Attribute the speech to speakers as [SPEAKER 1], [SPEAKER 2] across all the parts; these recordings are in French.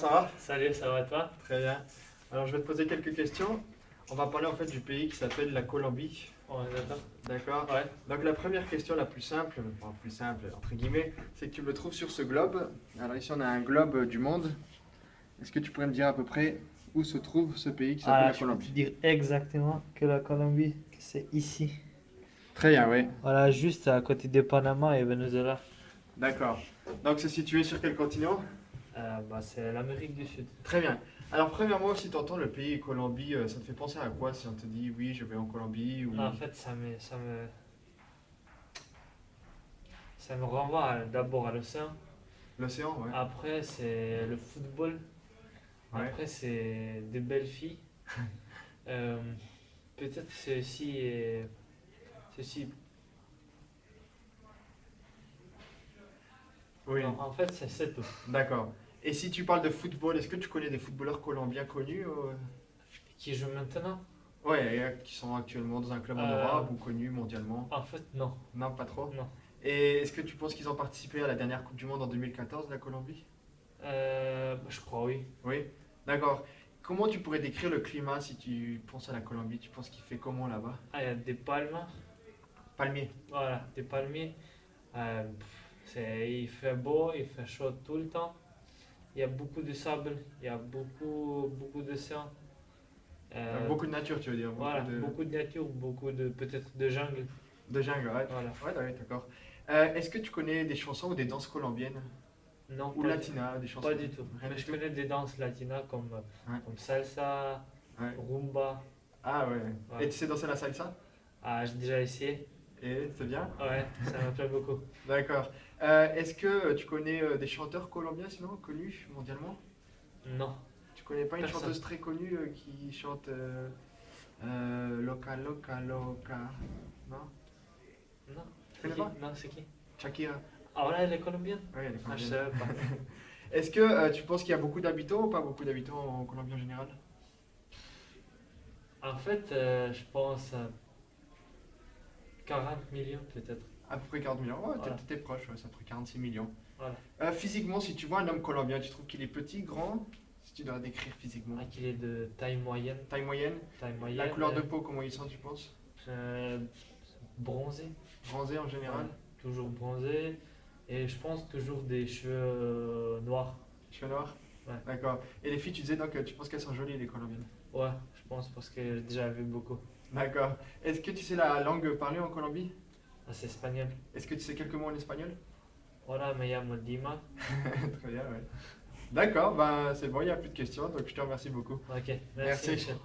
[SPEAKER 1] ça va?
[SPEAKER 2] Salut, ça va toi?
[SPEAKER 1] Très bien. Alors je vais te poser quelques questions. On va parler en fait du pays qui s'appelle la Colombie.
[SPEAKER 2] D'accord
[SPEAKER 1] D'accord?
[SPEAKER 2] Ouais.
[SPEAKER 1] Donc la première question la plus simple, enfin plus simple entre guillemets, c'est que tu me le trouves sur ce globe. Alors ici on a un globe du monde. Est-ce que tu pourrais me dire à peu près où se trouve ce pays qui s'appelle
[SPEAKER 2] Ah,
[SPEAKER 1] la
[SPEAKER 2] je peux te
[SPEAKER 1] Colombie
[SPEAKER 2] dire exactement que la Colombie, c'est ici.
[SPEAKER 1] Très bien, oui.
[SPEAKER 2] Voilà, juste à côté de Panama et Venezuela.
[SPEAKER 1] D'accord. Donc c'est situé sur quel continent?
[SPEAKER 2] Euh, bah, c'est l'Amérique du Sud.
[SPEAKER 1] Très bien. Alors premièrement, si tu entends le pays Colombie, euh, ça te fait penser à quoi si on te dit oui, je vais en Colombie ou...
[SPEAKER 2] En fait, ça me, ça me, ça me renvoie d'abord à l'océan.
[SPEAKER 1] L'océan, ouais.
[SPEAKER 2] Après, c'est le football.
[SPEAKER 1] Ouais.
[SPEAKER 2] Après, c'est des belles filles. Euh, Peut-être c'est aussi, euh, c'est aussi
[SPEAKER 1] Oui.
[SPEAKER 2] Non, en fait, c'est c'est tout.
[SPEAKER 1] D'accord. Et si tu parles de football, est-ce que tu connais des footballeurs colombiens connus euh
[SPEAKER 2] Qui joue maintenant?
[SPEAKER 1] Ouais, euh, qui sont actuellement dans un club en
[SPEAKER 2] Euh.
[SPEAKER 1] Europe ou connus mondialement
[SPEAKER 2] En fait, non.
[SPEAKER 1] Non, pas trop.
[SPEAKER 2] Non.
[SPEAKER 1] Et est-ce que tu penses qu'ils ont participé à la dernière Coupe du Monde en 2014, la Colombie?
[SPEAKER 2] Euh, je crois oui.
[SPEAKER 1] Oui. D'accord. Comment tu pourrais décrire le climat si tu penses à la Colombie? Tu penses qu'il fait comment là-bas?
[SPEAKER 2] Ah, il y a des palmes.
[SPEAKER 1] Palmier.
[SPEAKER 2] Voilà, des palmiers. Euh, il fait beau, il fait chaud tout le temps. Il y a beaucoup de sable, il y a beaucoup, beaucoup d'océan. Euh,
[SPEAKER 1] beaucoup de nature, tu veux dire Beaucoup
[SPEAKER 2] voilà,
[SPEAKER 1] de,
[SPEAKER 2] beaucoup de nature, beaucoup de peut-être de jungle.
[SPEAKER 1] de jungle, ouais.
[SPEAKER 2] Voilà.
[SPEAKER 1] Ouais, ouais, d'accord. Euh, est-ce que tu connais des chansons ou des danses colombiennes?
[SPEAKER 2] Non,
[SPEAKER 1] Ou latinas, des chansons
[SPEAKER 2] pas du tout.
[SPEAKER 1] Rien
[SPEAKER 2] je
[SPEAKER 1] tout
[SPEAKER 2] connais des danses latinas comme,
[SPEAKER 1] Ouais.
[SPEAKER 2] comme salsa,
[SPEAKER 1] Ouais.
[SPEAKER 2] rumba.
[SPEAKER 1] Ah ouais.
[SPEAKER 2] Ouais.
[SPEAKER 1] Et tu sais danser la salsa?
[SPEAKER 2] Ah, j'ai déjà essayé.
[SPEAKER 1] Et c'est bien?
[SPEAKER 2] Ouais, ça me plaît beaucoup.
[SPEAKER 1] D'accord. Euh, Est-ce que tu connais euh, des chanteurs colombiens sinon connus mondialement?
[SPEAKER 2] Non.
[SPEAKER 1] Tu connais pas une chanteuse très connue euh, qui chante Loca Loca Loca? Non?
[SPEAKER 2] Non.
[SPEAKER 1] Tu connais pas?
[SPEAKER 2] Non, c'est qui?
[SPEAKER 1] Shakira.
[SPEAKER 2] Ah, voilà, elle est colombienne?
[SPEAKER 1] Oui, elle est
[SPEAKER 2] Ah,
[SPEAKER 1] colombienne. Est-ce que euh, tu penses qu'il y a beaucoup d'habitants ou pas beaucoup d'habitants en Colombie en général?
[SPEAKER 2] En fait, euh, je pense euh, 40 millions peut-être.
[SPEAKER 1] À peu près 40 millions. Ouais, t'es-
[SPEAKER 2] Voilà.
[SPEAKER 1] t'es proche, ouais, ça ferait 46 millions.
[SPEAKER 2] Voilà.
[SPEAKER 1] Euh, physiquement, si tu vois un homme colombien, tu trouves qu'il est petit, grand? Si tu dois décrire physiquement.
[SPEAKER 2] Ah, qu'il est de taille moyenne.
[SPEAKER 1] Taille moyenne
[SPEAKER 2] Taille moyenne.
[SPEAKER 1] La couleur de peau, comment ils sont, tu penses?
[SPEAKER 2] Euh, bronzé.
[SPEAKER 1] Bronzé en général
[SPEAKER 2] Ouais, toujours bronzé. Et je pense toujours des cheveux euh, noirs.
[SPEAKER 1] Cheveux noirs?
[SPEAKER 2] Ouais.
[SPEAKER 1] D'accord. Et les filles, tu disais donc tu penses qu'elles sont jolies, les colombiennes?
[SPEAKER 2] Ouais, je pense parce que j'ai déjà vu beaucoup.
[SPEAKER 1] D'accord. Est-ce que tu sais la langue parlée en Colombie?
[SPEAKER 2] Ah, c'est espagnol.
[SPEAKER 1] Est-ce que tu sais quelques mots en espagnol?
[SPEAKER 2] Hola, me llamo Dima.
[SPEAKER 1] Très bien, ouais. D'accord, ben c'est bon, il n'y a plus de questions, donc je te remercie beaucoup.
[SPEAKER 2] Ok, merci.
[SPEAKER 1] Merci.
[SPEAKER 2] Michel.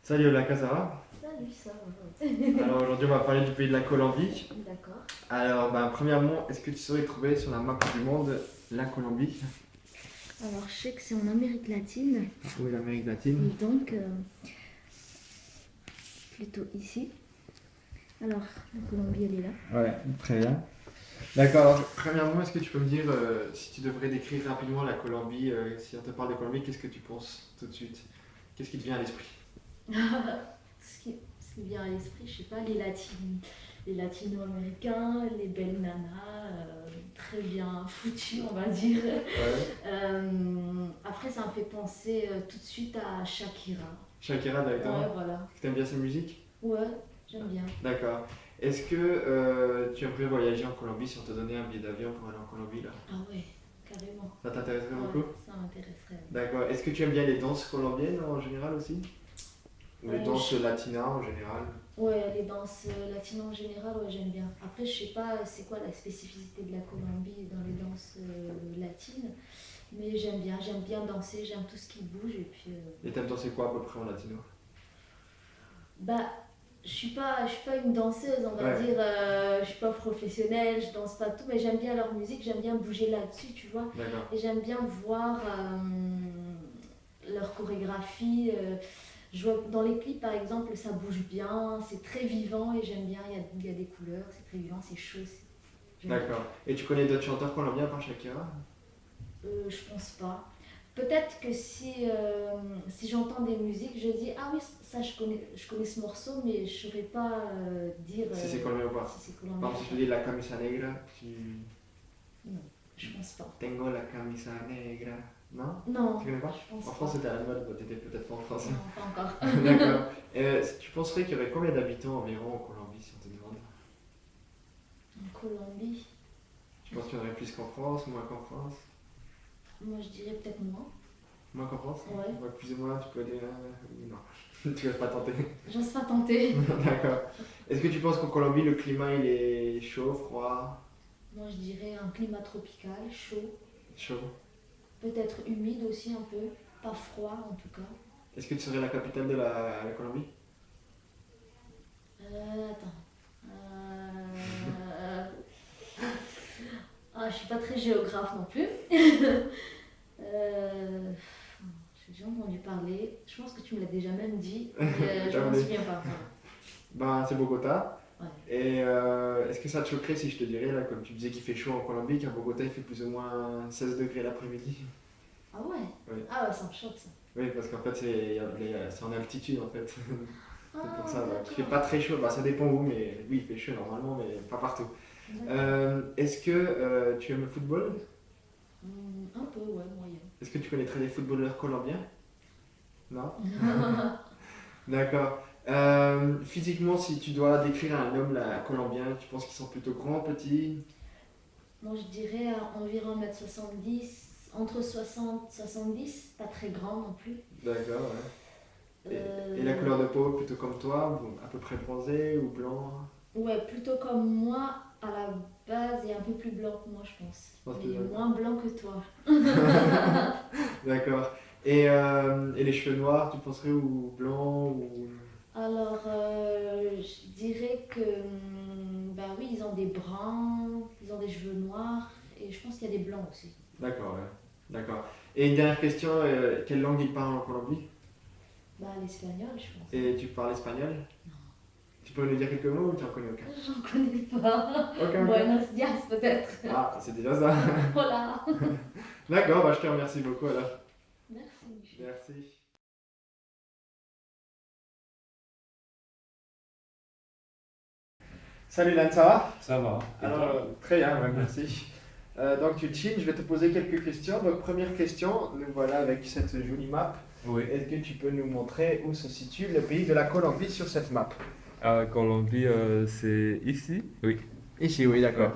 [SPEAKER 1] Salut Ola ça va?
[SPEAKER 3] Salut, ça va.
[SPEAKER 1] Alors aujourd'hui on va parler du pays de la Colombie.
[SPEAKER 3] D'accord.
[SPEAKER 1] Alors ben, premièrement, est-ce que tu saurais trouver sur la map du monde la Colombie?
[SPEAKER 3] Alors, je sais que c'est en Amérique latine,
[SPEAKER 1] Oui, l'Amérique latine.
[SPEAKER 3] et donc euh, plutôt ici. Alors, la Colombie, elle est là.
[SPEAKER 1] Ouais, très bien. D'accord, alors premièrement, est-ce que tu peux me dire euh, si tu devrais décrire rapidement la Colombie, euh, si on te parle de Colombie, qu'est-ce que tu penses tout de suite? Qu'est-ce qui te vient à l'esprit?
[SPEAKER 3] Ce, qui, ce qui vient à l'esprit, je sais pas, les, latines, les latino-américains, les belles nanas, euh, très bien foutues, on va dire. Euh, après, ça me fait penser euh, tout de suite à Shakira.
[SPEAKER 1] Shakira directement.
[SPEAKER 3] Ouais, voilà.
[SPEAKER 1] T'aimes bien sa musique?
[SPEAKER 3] Ouais, j'aime bien.
[SPEAKER 1] D'accord. Est-ce que euh, tu aimerais voyager en Colombie si on te donnait un billet d'avion pour aller en Colombie là?
[SPEAKER 3] Ah ouais, carrément.
[SPEAKER 1] Ça t'intéresserait
[SPEAKER 3] Ouais,
[SPEAKER 1] beaucoup?
[SPEAKER 3] ça m'intéresserait.
[SPEAKER 1] D'accord. Est-ce que tu aimes bien les danses colombiennes en général aussi? Ou les
[SPEAKER 3] Euh,
[SPEAKER 1] danses
[SPEAKER 3] je-
[SPEAKER 1] latinas en général?
[SPEAKER 3] Ouais, les danses euh, latines en général, ouais, j'aime bien. Après, je sais pas c'est quoi la spécificité de la Colombie dans les danses euh, latines, mais j'aime bien. J'aime bien danser, j'aime tout ce qui bouge. Et puis, euh,
[SPEAKER 1] Et t'aimes danser quoi à peu près en latino?
[SPEAKER 3] Bah, je suis pas, je suis pas une danseuse, on va
[SPEAKER 1] Ouais.
[SPEAKER 3] dire. euh, je suis pas professionnelle, je danse pas tout, mais j'aime bien leur musique, j'aime bien bouger là-dessus, tu vois. Et j'aime bien voir euh, leur chorégraphie. Je vois dans les clips, par exemple, ça bouge bien, c'est très vivant et j'aime bien. Il y a, il y a des couleurs, c'est très vivant, c'est chaud.
[SPEAKER 1] D'accord. Et tu connais d'autres chanteurs colombiens par Shakira?
[SPEAKER 3] Euh, je pense pas. peut-être que si, euh, si j'entends des musiques, je dis Ah oui, ça je connais, je connais ce morceau, mais je ne saurais pas euh, dire.
[SPEAKER 1] Si c'est colombien ou pas.
[SPEAKER 3] si c'est
[SPEAKER 1] Par
[SPEAKER 3] colombien.
[SPEAKER 1] exemple, si je dis la camisa negra, tu.
[SPEAKER 3] Je pense pas.
[SPEAKER 1] Tengo la camisa negra. Non
[SPEAKER 3] Non,
[SPEAKER 1] Tu connais pas En. France, c'était à la mode, t'étais peut-être pas en France.
[SPEAKER 3] Non, pas encore.
[SPEAKER 1] D'accord. Euh, tu penserais qu'il y aurait combien d'habitants environ en Colombie si on te demande
[SPEAKER 3] En Colombie,
[SPEAKER 1] Tu penses qu'il y en aurait plus qu'en France, moins qu'en France
[SPEAKER 3] moi je dirais peut-être moins.
[SPEAKER 1] Moins qu'en France
[SPEAKER 3] Ouais.
[SPEAKER 1] Ouais, Plus ou moins, tu peux dire. euh, Non. tu vas pas tenter.
[SPEAKER 3] J'ose pas tenter.
[SPEAKER 1] D'accord. Est-ce que tu penses qu'en Colombie, le climat il est chaud, froid?
[SPEAKER 3] Moi je dirais un climat tropical, chaud,
[SPEAKER 1] Chaud.
[SPEAKER 3] Peut-être humide aussi un peu, pas froid en tout cas.
[SPEAKER 1] Est-ce que tu serais la capitale de la, la Colombie?
[SPEAKER 3] Euh, attends. Euh... Ah, je suis pas très géographe non plus. euh... J'ai déjà entendu parler. Je pense que tu me l'as déjà même dit. euh, je m'en souviens pas.
[SPEAKER 1] Ben, c'est Bogota.
[SPEAKER 3] Ouais.
[SPEAKER 1] Et euh, est-ce que ça te choquerait si je te dirais, là, comme tu disais qu'il fait chaud en Colombie, qu'à Bogota il fait plus ou moins 16 degrés l'après-midi?
[SPEAKER 3] Ah ouais?
[SPEAKER 1] Oui.
[SPEAKER 3] Ah ouais, ça me choque ça.
[SPEAKER 1] Oui, parce qu'en fait, c'est en altitude en fait.
[SPEAKER 3] Ah,
[SPEAKER 1] C'est pour ça, ouais.
[SPEAKER 3] d'accord.
[SPEAKER 1] il fait pas très chaud, bah, ça dépend où, mais oui, il fait chaud normalement, mais pas partout. Euh, Est-ce que euh, tu aimes le football?
[SPEAKER 3] Hum, un peu, ouais, moyen.
[SPEAKER 1] Est-ce que tu connaîtrais des footballeurs colombiens? Non? D'accord. Euh, physiquement, si tu dois décrire un homme là, colombien, tu penses qu'ils sont plutôt grands, petits?
[SPEAKER 3] Moi je dirais environ 1m70, entre 60 70, pas très grand non plus.
[SPEAKER 1] D'accord, ouais. Et,
[SPEAKER 3] Euh,
[SPEAKER 1] et la couleur de peau, plutôt comme toi, ou à peu près bronzé ou blanc?
[SPEAKER 3] Ouais, plutôt comme moi, à la base, et un peu plus blanc que moi, je pense.
[SPEAKER 1] que
[SPEAKER 3] Mais moins blanc que toi.
[SPEAKER 1] D'accord. Et, euh, et les cheveux noirs, tu penserais ou blanc ou...
[SPEAKER 3] Alors, euh, je dirais que, bah oui, ils ont des bruns, ils ont des cheveux noirs, et je pense qu'il y a des blancs aussi.
[SPEAKER 1] D'accord, ouais. D'accord. Et une dernière question, euh, quelle langue ils parlent en Colombie?
[SPEAKER 3] Bah, l'espagnol, je pense.
[SPEAKER 1] Et tu parles espagnol? Tu peux nous dire quelques mots ou tu n'en connais aucun?
[SPEAKER 3] J'en connais pas.
[SPEAKER 1] Aucun.
[SPEAKER 3] Buenos dias, peut-être.
[SPEAKER 1] Ah, c'est déjà ça.
[SPEAKER 3] voilà.
[SPEAKER 1] D'accord, bah, je te remercie beaucoup alors.
[SPEAKER 3] Merci, Michel.
[SPEAKER 1] Merci. Salut Lan, ça va?
[SPEAKER 4] Ça va.
[SPEAKER 1] Alors, euh, très bien, ouais, merci. Euh, donc tu chines, je vais te poser quelques questions. Donc première question, nous voilà avec cette jolie map.
[SPEAKER 4] Oui.
[SPEAKER 1] Est-ce que tu peux nous montrer où se situe le pays de la Colombie sur cette map?
[SPEAKER 4] À Colombie, euh, c'est ici? Oui.
[SPEAKER 1] Ici, oui, d'accord.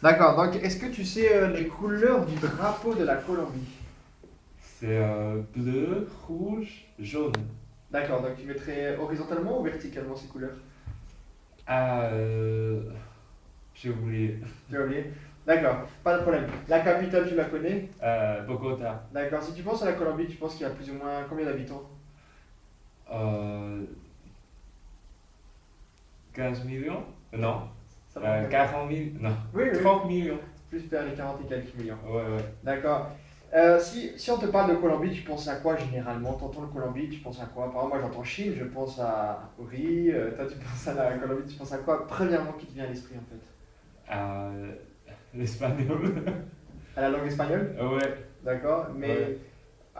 [SPEAKER 1] D'accord, donc est-ce que tu sais euh, les couleurs du drapeau de la Colombie?
[SPEAKER 4] C'est bleu, rouge, jaune.
[SPEAKER 1] D'accord, donc tu mettrais horizontalement ou verticalement ces couleurs?
[SPEAKER 4] Ah, euh, j'ai oublié.
[SPEAKER 1] As oublié D'accord, pas de problème. La capitale, tu la connais?
[SPEAKER 4] Euh, Bogota.
[SPEAKER 1] D'accord, si tu penses à la Colombie, tu penses qu'il y a plus ou moins combien d'habitants?
[SPEAKER 4] Euh, 15 millions? Non.
[SPEAKER 1] Ça va
[SPEAKER 4] Euh, 40 000 Non.
[SPEAKER 1] Oui, oui,
[SPEAKER 4] 30 millions.
[SPEAKER 1] plus vers les 40 et quelques millions.
[SPEAKER 4] Ouais, ouais.
[SPEAKER 1] D'accord. Euh, si, si on te parle de Colombie, tu penses à quoi généralement? T'entends le Colombie, tu penses à quoi? Par exemple, moi j'entends Chine, je pense à riz. euh, toi, tu penses à la Colombie, tu penses à quoi? Premièrement, qui te vient à l'esprit en fait
[SPEAKER 4] Euh, L'espagnol.
[SPEAKER 1] À la langue espagnole?
[SPEAKER 4] Ouais.
[SPEAKER 1] D'accord. Mais
[SPEAKER 4] Ouais.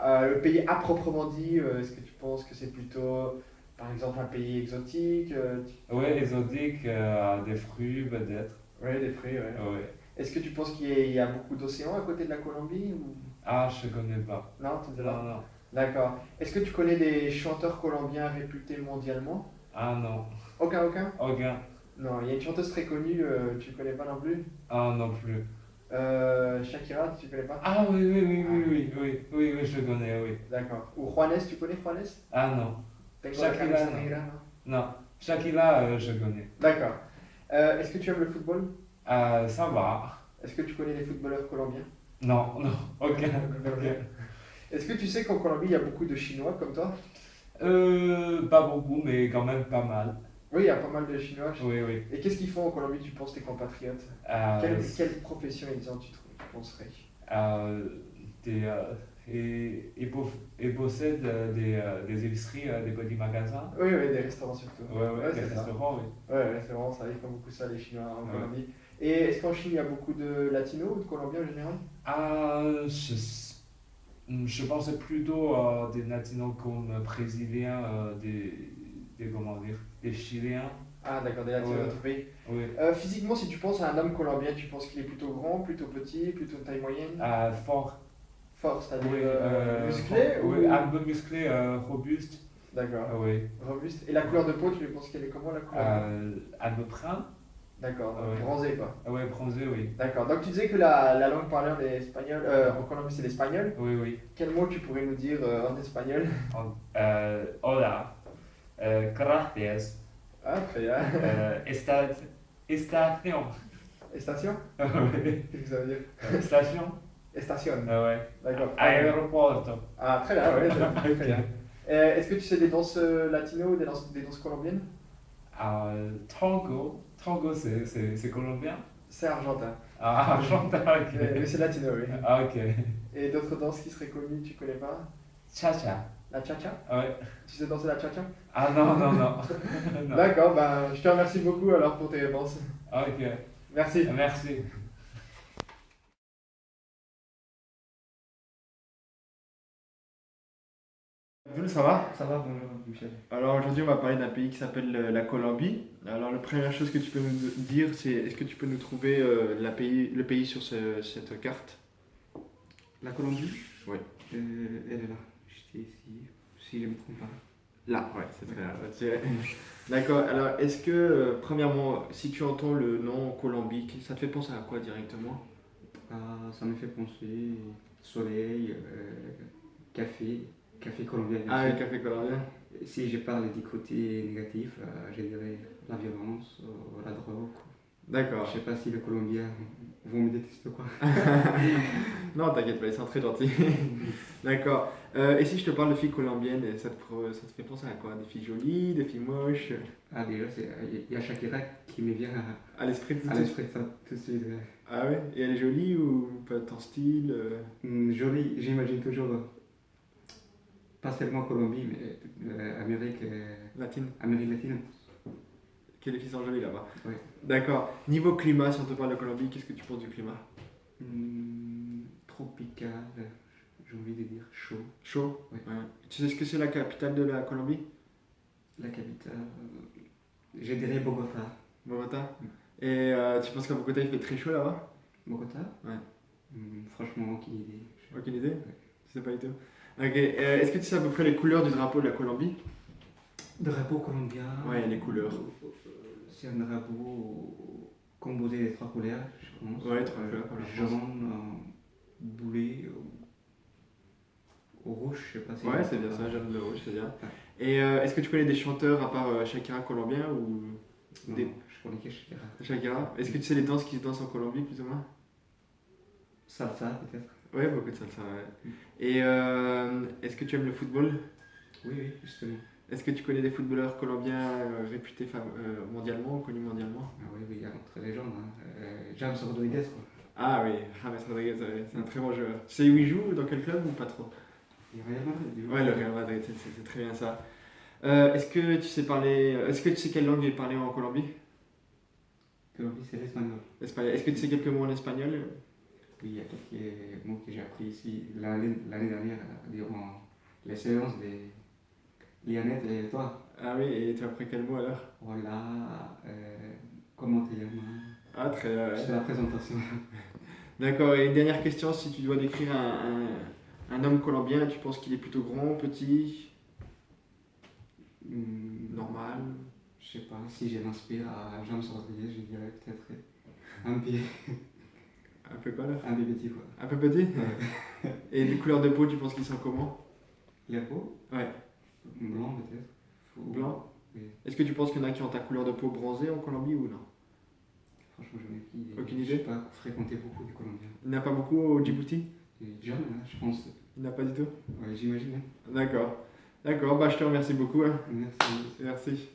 [SPEAKER 1] euh, le pays à proprement dit, euh, est-ce que tu penses que c'est plutôt, par exemple, un pays exotique euh, tu-
[SPEAKER 4] Ouais, exotique, euh, des fruits peut-être.
[SPEAKER 1] Ouais, des fruits, ouais.
[SPEAKER 4] Ouais.
[SPEAKER 1] Est-ce que tu penses qu'il y a, il y a beaucoup d'océans à côté de la Colombie ou...
[SPEAKER 4] Ah, je connais pas.
[SPEAKER 1] Non, tu
[SPEAKER 4] non, non.
[SPEAKER 1] D'accord. Est-ce que tu connais des chanteurs colombiens réputés mondialement?
[SPEAKER 4] Ah non.
[SPEAKER 1] Aucun, aucun?
[SPEAKER 4] Aucun.
[SPEAKER 1] Non, il y a une chanteuse très connue, euh, tu connais pas non plus?
[SPEAKER 4] Ah non plus.
[SPEAKER 1] Euh, Shakira, tu ne connais pas?
[SPEAKER 4] Ah oui, oui, oui, ah, oui, oui, oui, oui, oui, je connais, oui.
[SPEAKER 1] D'accord. Ou Juanes, tu connais Juanes?
[SPEAKER 4] Ah non. Shakira,
[SPEAKER 1] Shakira,
[SPEAKER 4] non.
[SPEAKER 1] Non,
[SPEAKER 4] Shakira, euh, je connais.
[SPEAKER 1] D'accord. Euh, est-ce que tu aimes le football?
[SPEAKER 4] Ah, ça va.
[SPEAKER 1] Est-ce que tu connais des footballeurs colombiens?
[SPEAKER 4] Non, non, aucun. aucun.
[SPEAKER 1] Est-ce que tu sais qu'en Colombie, il y a beaucoup de Chinois comme toi?
[SPEAKER 4] Euh, pas beaucoup, mais quand même pas mal.
[SPEAKER 1] Oui, il y a pas mal de Chinois.
[SPEAKER 4] Oui, oui.
[SPEAKER 1] Et qu'est-ce qu'ils font en Colombie, tu penses, tes compatriotes?
[SPEAKER 4] Euh,
[SPEAKER 1] quelle, quelle profession ils ont, tu, tu penserais?
[SPEAKER 4] Euh, des, euh, et, et, po- et possède euh, des, euh, des épiceries, des petits magasins.
[SPEAKER 1] Oui, oui, des restaurants surtout.
[SPEAKER 4] Ouais, ouais, des
[SPEAKER 1] c'est ça.
[SPEAKER 4] restaurants, oui.
[SPEAKER 1] Ouais, c'est vraiment ça, ils font beaucoup ça, les Chinois en. Colombie. Et est-ce qu'en Chine, il y a beaucoup de latinos ou de colombiens en général?
[SPEAKER 4] Ah, je, Je pensais plutôt à des latinos comme brésiliens, euh, des, des, comment dire, des chiliens.
[SPEAKER 1] Ah, d'accord, des latinos
[SPEAKER 4] Ouais.
[SPEAKER 1] pays.
[SPEAKER 4] Oui.
[SPEAKER 1] Euh, physiquement, si tu penses à un homme colombien, tu penses qu'il est plutôt grand, plutôt petit, plutôt de taille moyenne?
[SPEAKER 4] Euh, fort.
[SPEAKER 1] Fort, c'est-à-dire
[SPEAKER 4] Oui,
[SPEAKER 1] euh,
[SPEAKER 4] euh,
[SPEAKER 1] musclé
[SPEAKER 4] fort.
[SPEAKER 1] ou...
[SPEAKER 4] Oui, un peu musclé, euh, robuste.
[SPEAKER 1] D'accord,
[SPEAKER 4] Ah oui.
[SPEAKER 1] robuste. Et la couleur de peau, tu penses qu'elle est comment la couleur?
[SPEAKER 4] Euh, un peu brun.
[SPEAKER 1] D'accord, donc
[SPEAKER 4] ouais.
[SPEAKER 1] bronzé quoi.
[SPEAKER 4] Ah ouais, bronzé, oui.
[SPEAKER 1] D'accord, donc tu disais que la, la langue parlée en espagnol, euh, en Colombie c'est l'espagnol.
[SPEAKER 4] Oui, oui.
[SPEAKER 1] Quel mot tu pourrais nous dire euh, en espagnol?
[SPEAKER 4] Euh, hola. Euh, gracias.
[SPEAKER 1] Ah, très bien.
[SPEAKER 4] Euh, esta, estación.
[SPEAKER 1] Station
[SPEAKER 4] Oui.
[SPEAKER 1] Qu'est-ce que ça veut dire?
[SPEAKER 4] Euh, Station.
[SPEAKER 1] Station,
[SPEAKER 4] Ah ouais.
[SPEAKER 1] d'accord.
[SPEAKER 4] Aéroporto.
[SPEAKER 1] Ah, très bien, ouais, très bien. Euh, Est-ce que tu sais des danses euh, latino ou des danses, des danses colombiennes?
[SPEAKER 4] Euh, tango. Tango, c'est, colombien?
[SPEAKER 1] C'est argentin,
[SPEAKER 4] Ah, argentin, ok.
[SPEAKER 1] mais, mais c'est latino, oui.
[SPEAKER 4] Ah, ok.
[SPEAKER 1] Et d'autres danses qui seraient connues, tu connais pas?
[SPEAKER 4] Cha-cha.
[SPEAKER 1] La cha-cha?
[SPEAKER 4] Ah ouais.
[SPEAKER 1] Tu sais danser la cha-cha?
[SPEAKER 4] Ah non, non, non. non.
[SPEAKER 1] D'accord, ben, je te remercie beaucoup alors pour tes réponses.
[SPEAKER 4] Ah, Ok.
[SPEAKER 1] Merci.
[SPEAKER 4] Merci.
[SPEAKER 1] Jules, ça va?
[SPEAKER 5] Ça va, bonjour Michel.
[SPEAKER 1] Alors aujourd'hui on va parler d'un pays qui s'appelle euh, la Colombie. Alors la première chose que tu peux nous dire c'est est-ce que tu peux nous trouver euh, la pays, le pays sur ce- cette carte?
[SPEAKER 5] La Colombie?
[SPEAKER 1] Oui.
[SPEAKER 5] Euh, elle est là. J'étais ici, si je ne me trompe pas.
[SPEAKER 1] Là, ouais, c'est très bien. D'accord, alors est-ce que euh, premièrement si tu entends le nom Colombie, ça te fait penser à quoi directement?
[SPEAKER 5] Ah, ça me fait penser soleil, euh, café, café colombien. bien
[SPEAKER 1] Ah,
[SPEAKER 5] sûr.
[SPEAKER 1] le café colombien
[SPEAKER 5] Si je parle du côté négatif, euh, je dirais la violence, euh, la drogue.
[SPEAKER 1] D'accord.
[SPEAKER 5] Je sais pas si les Colombiens vont me détester quoi.
[SPEAKER 1] Non, t'inquiète pas, ils sont très gentils. D'accord. Euh, et si je te parle de filles colombiennes, ça te, ça te fait penser à quoi? Des filles jolies, des filles moches?
[SPEAKER 5] Ah déjà, il y a Shakira qui me vient à,
[SPEAKER 1] À l'esprit tout
[SPEAKER 5] tout de suite. ouais.
[SPEAKER 1] Ah ouais? Et elle est jolie ou pas de ton style euh?
[SPEAKER 5] Hum, Jolie, j'imagine toujours, euh, pas seulement Colombie, mais euh, Amérique, euh,
[SPEAKER 1] Latine
[SPEAKER 5] Amérique latine.
[SPEAKER 1] Que les filles sont jolies là-bas.
[SPEAKER 5] Ouais.
[SPEAKER 1] D'accord. Niveau climat, si on te parle de Colombie, qu'est-ce que tu penses du climat?
[SPEAKER 5] Hum, tropical, j'ai envie de dire chaud.
[SPEAKER 1] Chaud?
[SPEAKER 5] Ouais.
[SPEAKER 1] Tu sais ce que c'est la capitale de la Colombie?
[SPEAKER 5] La capitale, euh, je dirais Bogota.
[SPEAKER 1] Bogota Et euh, tu penses qu'à Bogota il fait très chaud là-bas?
[SPEAKER 5] Bogota
[SPEAKER 1] Ouais.
[SPEAKER 5] Hum, franchement, aucune idée.
[SPEAKER 1] Aucune idée? Tu sais pas du tout? Ok. euh, Est-ce que tu sais à peu près les couleurs du drapeau de la Colombie?
[SPEAKER 5] Drapeau colombien.
[SPEAKER 1] Ouais, les couleurs.
[SPEAKER 5] euh, C'est un drapeau composé des trois couleurs, je pense.
[SPEAKER 1] Ouais, trois
[SPEAKER 5] Euh,
[SPEAKER 1] couleurs, comme la France.
[SPEAKER 5] Jaune, euh, boulet, euh, rouge, je sais pas si.
[SPEAKER 1] Ouais, c'est bien ça, jaune, bleu, rouge, c'est bien. Et euh, est-ce que tu connais des chanteurs à part euh, Shakira colombien ou
[SPEAKER 5] Non,
[SPEAKER 1] des-
[SPEAKER 5] je connais que Shakira.
[SPEAKER 1] Shakira? Est-ce que tu sais les danses qui se dansent en Colombie plus ou moins?
[SPEAKER 5] Salsa, peut-être.
[SPEAKER 1] Ouais, beaucoup de salsa, ouais. Et euh, est-ce que tu aimes le football?
[SPEAKER 5] Oui, oui, justement.
[SPEAKER 1] Est-ce que tu connais des footballeurs colombiens euh, réputés euh, mondialement, connus mondialement?
[SPEAKER 5] Ah oui, oui, il y a entre les gens. Hein. James Rodriguez, quoi.
[SPEAKER 1] Ah oui, James Rodriguez, ouais, c'est un très bon joueur. Tu sais où il joue, dans quel club ou pas trop?
[SPEAKER 5] A Real Madrid.
[SPEAKER 1] Ouais, le Real Madrid, c'est- très bien ça. Est-ce que tu sais parler, est-ce que tu sais quelle langue est parlée en Colombie?
[SPEAKER 5] Colombie, c'est l'espagnol.
[SPEAKER 1] Est-ce que tu sais quelques mots en espagnol?
[SPEAKER 5] Il y a quelques mots que j'ai appris ici l'année dernière, durant les séances des Lionel et toi?
[SPEAKER 1] Ah oui, et tu as appris quel mot alors?
[SPEAKER 5] Voilà, euh, comment te llamas?
[SPEAKER 1] Ah très bien. ouais.
[SPEAKER 5] C'est la présentation.
[SPEAKER 1] D'accord, et une dernière question, si tu dois décrire un, un, un homme colombien, tu penses qu'il est plutôt grand, petit,
[SPEAKER 5] Hum,
[SPEAKER 1] normal?
[SPEAKER 5] Je sais pas, si je m'inspire à James Rodriguez, je dirais peut-être un pied,
[SPEAKER 1] Un peu quoi là?
[SPEAKER 5] Un pied petit quoi.
[SPEAKER 1] Un peu petit? Et les couleurs de peau, tu penses qu'ils sont comment?
[SPEAKER 5] La peau?
[SPEAKER 1] Ouais.
[SPEAKER 5] Blanc peut-être.
[SPEAKER 1] Blanc?
[SPEAKER 5] Oui.
[SPEAKER 1] Est-ce que tu penses qu'il y en a qui ont ta couleur de peau bronzée en Colombie ou non?
[SPEAKER 5] Franchement, je n'ai aucune idée.
[SPEAKER 1] Aucune
[SPEAKER 5] Je n'ai pas fréquenté beaucoup de Colombiens.
[SPEAKER 1] Il n'y en a pas beaucoup au Djibouti?
[SPEAKER 5] Jamais, hein, je pense.
[SPEAKER 1] Il n'y en a pas du tout?
[SPEAKER 5] Ouais, j'imagine. hein.
[SPEAKER 1] D'accord. D'accord, bah je te remercie beaucoup. hein.
[SPEAKER 5] Merci.
[SPEAKER 1] Merci.